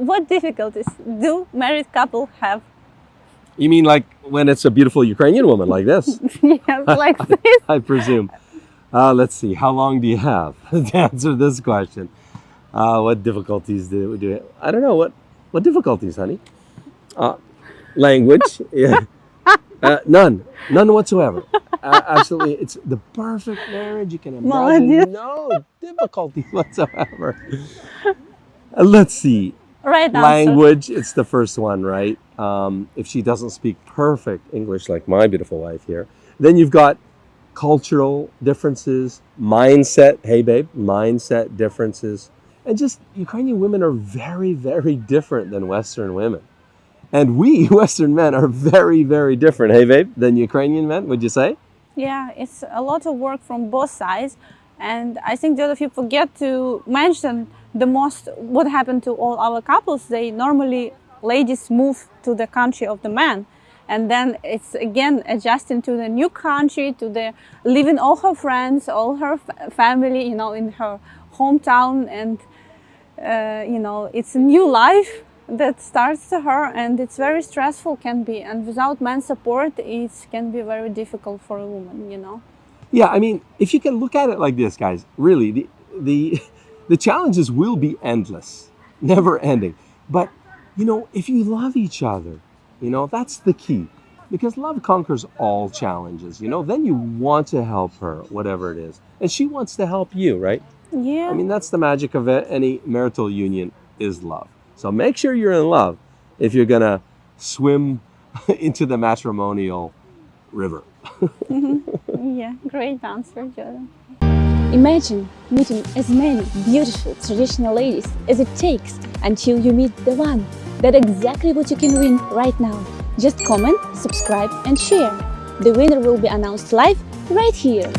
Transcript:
what difficulties do married couple have? You mean like when it's a beautiful Ukrainian woman like this? yes, like this. I, I presume. Uh, let's see, how long do you have to answer this question? Uh, what difficulties do we do? I don't know, what, what difficulties, honey? Uh, language, yeah. Uh, none, none whatsoever. Uh, absolutely, it's the perfect marriage you can imagine. No difficulty whatsoever. Uh, let's see. Right answer. Language, it's the first one, right? Um, if she doesn't speak perfect English like my beautiful wife here, then you've got cultural differences, mindset, hey babe, mindset differences. And just Ukrainian women are very, very different than Western women. And we, Western men, are very, very different, hey babe, than Ukrainian men, would you say? Yeah, it's a lot of work from both sides. And I think the other you forget to mention the most what happened to all our couples. They normally, ladies move to the country of the man. And then it's again adjusting to the new country, to the leaving all her friends, all her family, you know, in her hometown. And, uh, you know, it's a new life that starts to her and it's very stressful can be and without man support it can be very difficult for a woman you know Yeah, I mean, if you can look at it like this, guys, really, the the the challenges will be endless, never ending. But you know, if you love each other, you know, that's the key. Because love conquers all challenges, you know, then you want to help her, whatever it is. And she wants to help you, right? yeah I mean, that's the magic of a- any marital union is love. So make sure you're in love if you're going to swim into the matrimonial river. Mm-hmm. yeah great answer jordan Imagine meeting as many beautiful traditional ladies as it takes until you meet the one. That's exactly what you can win right now. Just comment, subscribe and share. The winner will be announced live right here.